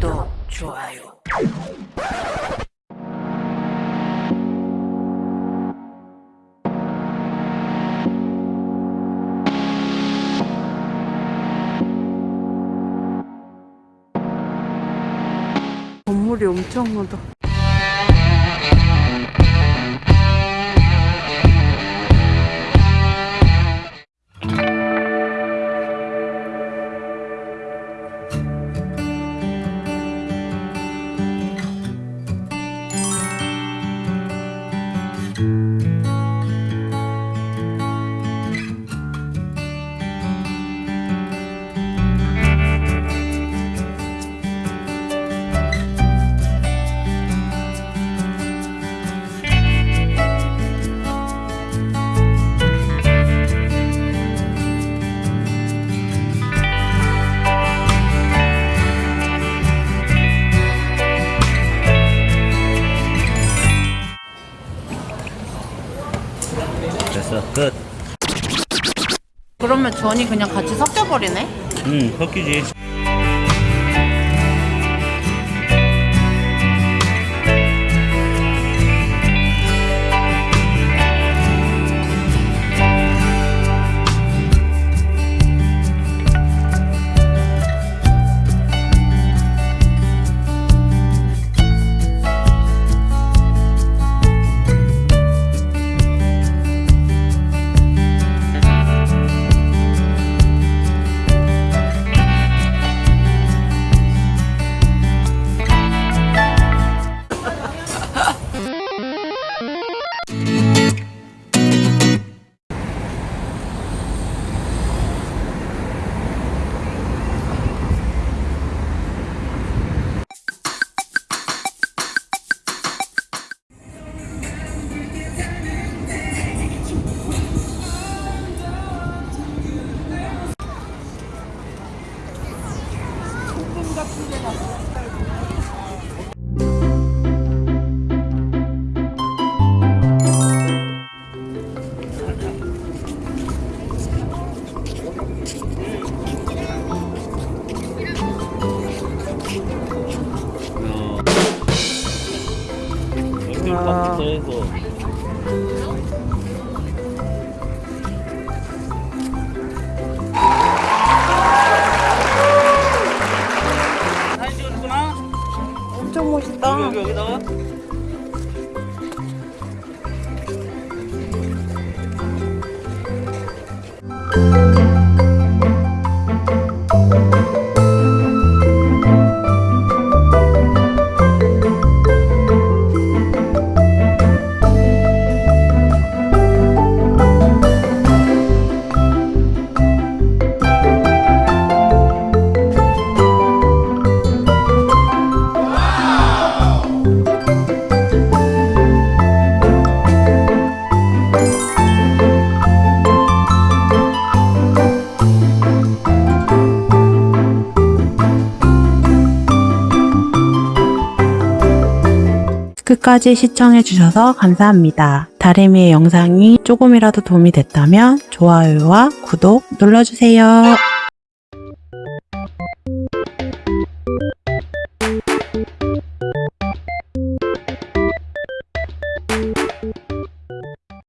또 좋아요. 건물이 엄청나다. 끝 그러면 전이 그냥 같이 섞여버리네? 응, 섞이지. 어. 여기 와. 딱 해서 여기 여기 끝까지 시청해주셔서 감사합니다. 다리미의 영상이 조금이라도 도움이 됐다면 좋아요와 구독 눌러주세요.